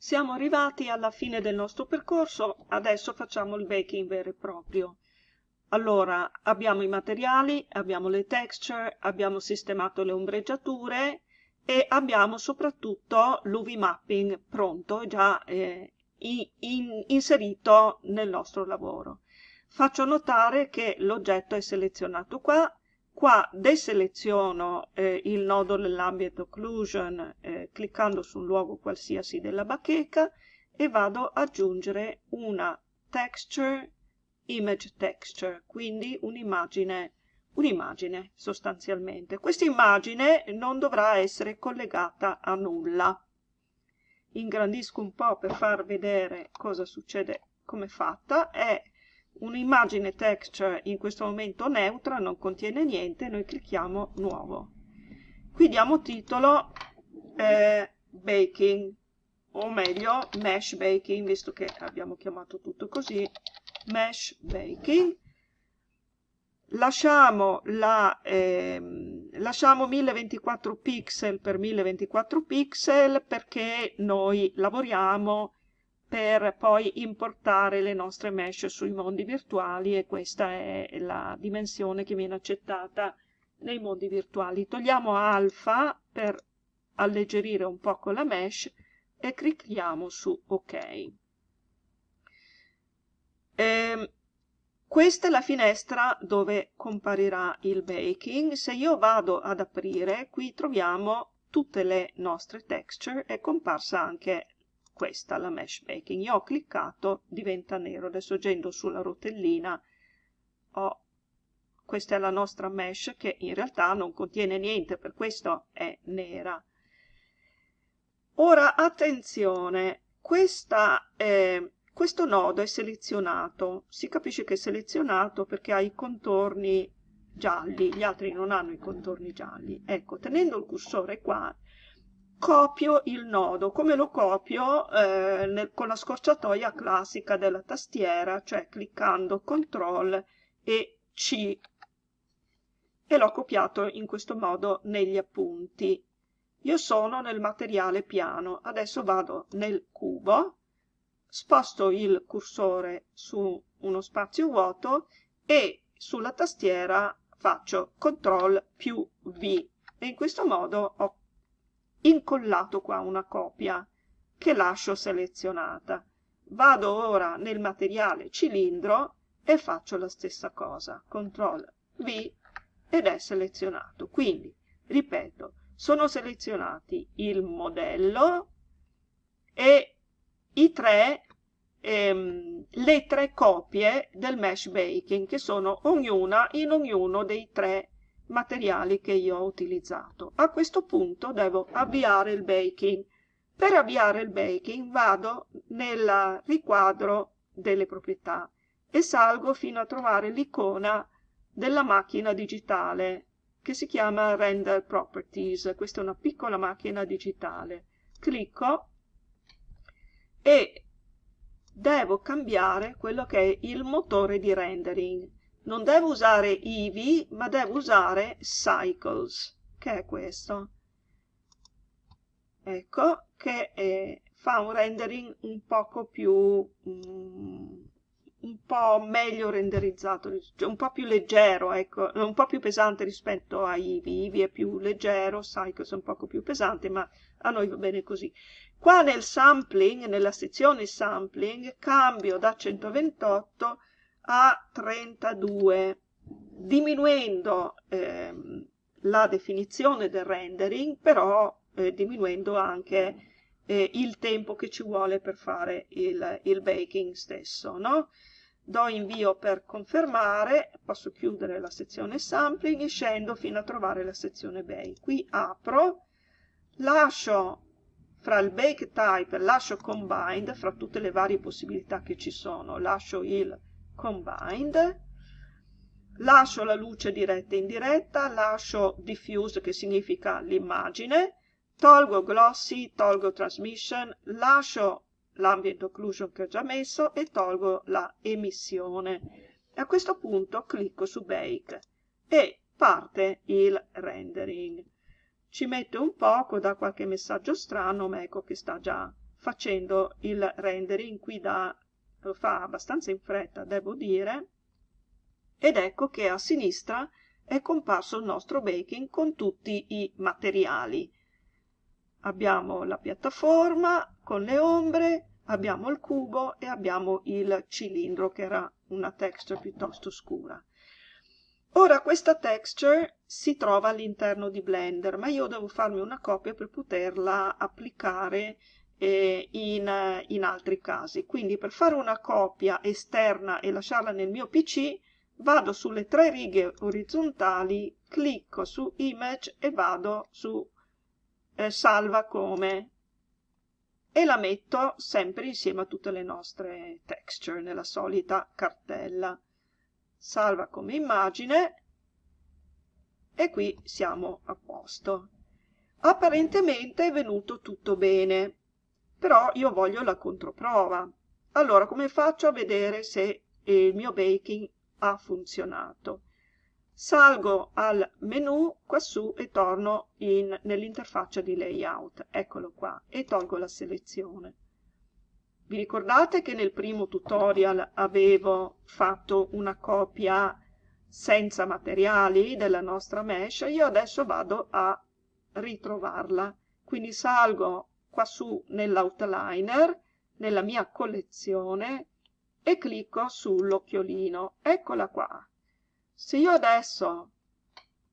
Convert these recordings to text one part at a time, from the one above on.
Siamo arrivati alla fine del nostro percorso, adesso facciamo il baking vero e proprio. Allora, abbiamo i materiali, abbiamo le texture, abbiamo sistemato le ombreggiature e abbiamo soprattutto l'UV mapping pronto, già eh, in, inserito nel nostro lavoro. Faccio notare che l'oggetto è selezionato qua, qua deseleziono eh, il nodo dell'ambient occlusion eh, cliccando su un luogo qualsiasi della bacheca e vado ad aggiungere una texture image texture, quindi un'immagine un'immagine sostanzialmente. Questa immagine non dovrà essere collegata a nulla. Ingrandisco un po' per far vedere cosa succede come è fatta. È un'immagine texture in questo momento neutra, non contiene niente, noi clicchiamo nuovo. Qui diamo titolo eh, baking, o meglio mesh baking, visto che abbiamo chiamato tutto così, mesh baking lasciamo, la, eh, lasciamo 1024 pixel per 1024 pixel perché noi lavoriamo per poi importare le nostre mesh sui mondi virtuali e questa è la dimensione che viene accettata nei mondi virtuali. Togliamo alfa per alleggerire un poco la mesh e clicchiamo su ok. Eh, questa è la finestra dove comparirà il baking. Se io vado ad aprire, qui troviamo tutte le nostre texture, è comparsa anche questa, la mesh baking. Io ho cliccato, diventa nero. Adesso agendo sulla rotellina, ho, questa è la nostra mesh che in realtà non contiene niente, per questo è nera. Ora, attenzione, questa... Eh, questo nodo è selezionato, si capisce che è selezionato perché ha i contorni gialli, gli altri non hanno i contorni gialli. Ecco, tenendo il cursore qua, copio il nodo. Come lo copio? Eh, nel, con la scorciatoia classica della tastiera, cioè cliccando CTRL e C. E l'ho copiato in questo modo negli appunti. Io sono nel materiale piano, adesso vado nel cubo, sposto il cursore su uno spazio vuoto e sulla tastiera faccio CTRL più V e in questo modo ho incollato qua una copia che lascio selezionata. Vado ora nel materiale cilindro e faccio la stessa cosa, CTRL V ed è selezionato. Quindi, ripeto, sono selezionati il modello e i tre, ehm, le tre copie del mesh baking che sono ognuna in ognuno dei tre materiali che io ho utilizzato. A questo punto devo avviare il baking. Per avviare il baking vado nel riquadro delle proprietà e salgo fino a trovare l'icona della macchina digitale che si chiama Render Properties. Questa è una piccola macchina digitale. Clicco e devo cambiare quello che è il motore di rendering. Non devo usare Eevee, ma devo usare Cycles, che è questo. Ecco, che è, fa un rendering un poco più... Mm, un po' meglio renderizzato, cioè un po' più leggero, ecco, un po' più pesante rispetto a Eevee. Eevee è più leggero, Cycles è un poco più pesante, ma a noi va bene così. Qua nel sampling, nella sezione sampling, cambio da 128 a 32, diminuendo ehm, la definizione del rendering, però eh, diminuendo anche eh, il tempo che ci vuole per fare il, il baking stesso. No? Do invio per confermare, posso chiudere la sezione sampling e scendo fino a trovare la sezione bake. Qui apro, lascio fra il bake type lascio combined, fra tutte le varie possibilità che ci sono, lascio il combined, lascio la luce diretta e indiretta, lascio diffuse che significa l'immagine, tolgo glossy, tolgo transmission, lascio l'ambient occlusion che ho già messo e tolgo la emissione. A questo punto clicco su Bake e parte il rendering ci mette un poco, dà qualche messaggio strano, ma ecco che sta già facendo il rendering qui da lo fa abbastanza in fretta devo dire ed ecco che a sinistra è comparso il nostro baking con tutti i materiali. Abbiamo la piattaforma con le ombre abbiamo il cubo e abbiamo il cilindro che era una texture piuttosto scura. Ora questa texture si trova all'interno di blender ma io devo farmi una copia per poterla applicare eh, in, in altri casi. Quindi per fare una copia esterna e lasciarla nel mio pc vado sulle tre righe orizzontali clicco su image e vado su eh, salva come. E la metto sempre insieme a tutte le nostre texture nella solita cartella. Salva come immagine. E qui siamo a posto. Apparentemente è venuto tutto bene però io voglio la controprova. Allora come faccio a vedere se il mio baking ha funzionato? Salgo al menu quassù e torno nell'interfaccia di layout. Eccolo qua e tolgo la selezione. Vi ricordate che nel primo tutorial avevo fatto una copia senza materiali della nostra mesh? Io adesso vado a ritrovarla. Quindi salgo quassù nell'outliner nella mia collezione e clicco sull'occhiolino. Eccola qua. Se io adesso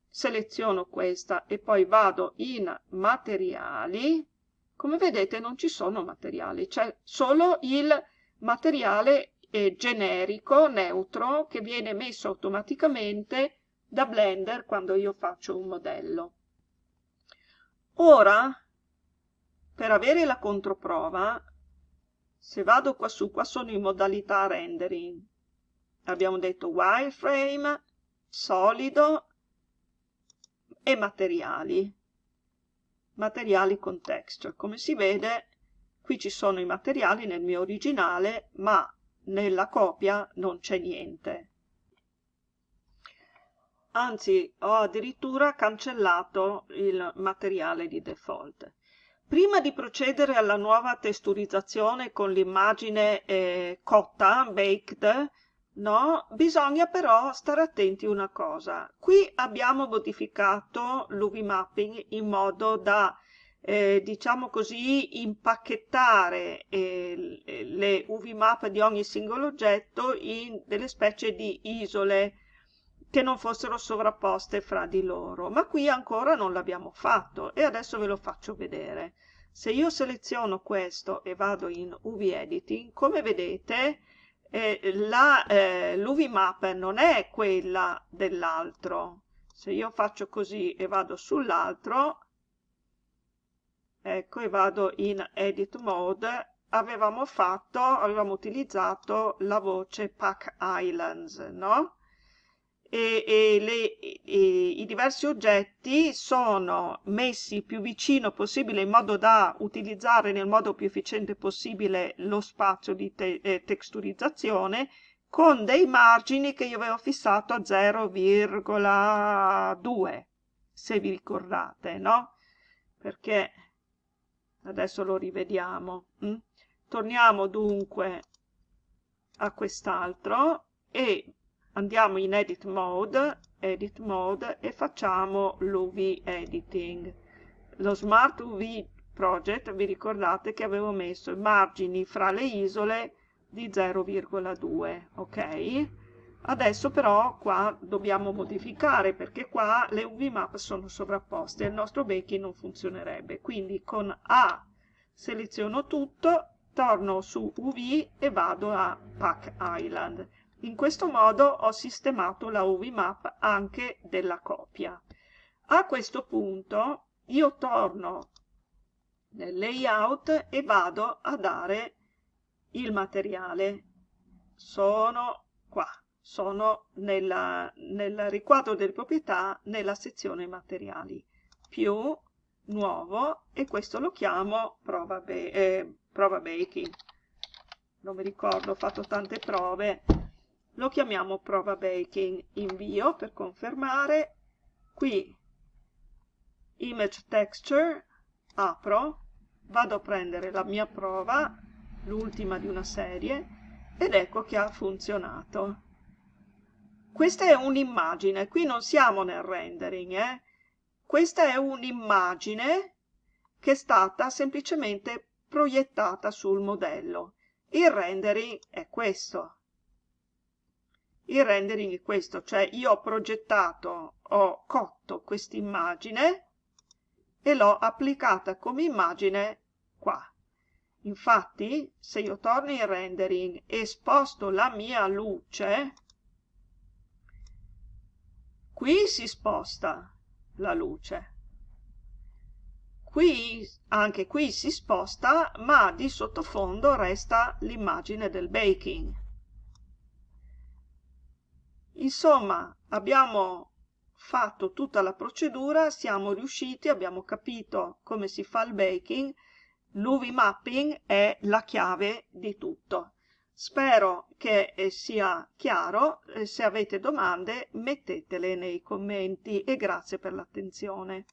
seleziono questa e poi vado in materiali come vedete non ci sono materiali c'è solo il materiale eh, generico neutro che viene messo automaticamente da blender quando io faccio un modello. Ora per avere la controprova se vado qua su qua sono in modalità rendering. Abbiamo detto wireframe solido e materiali. Materiali con texture. Come si vede qui ci sono i materiali nel mio originale ma nella copia non c'è niente. Anzi ho addirittura cancellato il materiale di default prima di procedere alla nuova testurizzazione con l'immagine eh, cotta baked no? Bisogna però stare attenti a una cosa. Qui abbiamo modificato l'UV mapping in modo da, eh, diciamo così, impacchettare eh, le UV map di ogni singolo oggetto in delle specie di isole che non fossero sovrapposte fra di loro. Ma qui ancora non l'abbiamo fatto e adesso ve lo faccio vedere. Se io seleziono questo e vado in UV editing, come vedete eh, eh, l'UV map non è quella dell'altro. Se io faccio così e vado sull'altro, ecco, e vado in edit mode, avevamo fatto, avevamo utilizzato la voce Pack Islands, no? E, e, le, e, i diversi oggetti sono messi più vicino possibile in modo da utilizzare nel modo più efficiente possibile lo spazio di te, eh, texturizzazione con dei margini che io avevo fissato a 0,2 se vi ricordate no? perché adesso lo rivediamo hm? torniamo dunque a quest'altro e andiamo in edit mode, edit mode e facciamo l'UV editing. Lo Smart UV Project, vi ricordate che avevo messo i margini fra le isole di 0,2, ok? Adesso però qua dobbiamo modificare perché qua le UV map sono sovrapposte e il nostro baking non funzionerebbe. Quindi con A seleziono tutto, torno su UV e vado a Pack Island in questo modo ho sistemato la UV map anche della copia. A questo punto io torno nel layout e vado a dare il materiale. Sono qua, sono nella, nel riquadro delle proprietà nella sezione materiali. Più nuovo e questo lo chiamo prova, eh, prova baking. Non mi ricordo, ho fatto tante prove lo chiamiamo prova baking invio per confermare qui image texture apro vado a prendere la mia prova, l'ultima di una serie, ed ecco che ha funzionato. Questa è un'immagine, qui non siamo nel rendering, eh? questa è un'immagine che è stata semplicemente proiettata sul modello. Il rendering è questo. Il rendering è questo, cioè io ho progettato, ho cotto questa immagine e l'ho applicata come immagine qua. Infatti, se io torno in rendering e sposto la mia luce, qui si sposta la luce. Qui, anche qui si sposta, ma di sottofondo resta l'immagine del baking. Insomma, abbiamo fatto tutta la procedura, siamo riusciti, abbiamo capito come si fa il baking, l'UV mapping è la chiave di tutto. Spero che eh, sia chiaro, eh, se avete domande mettetele nei commenti e grazie per l'attenzione.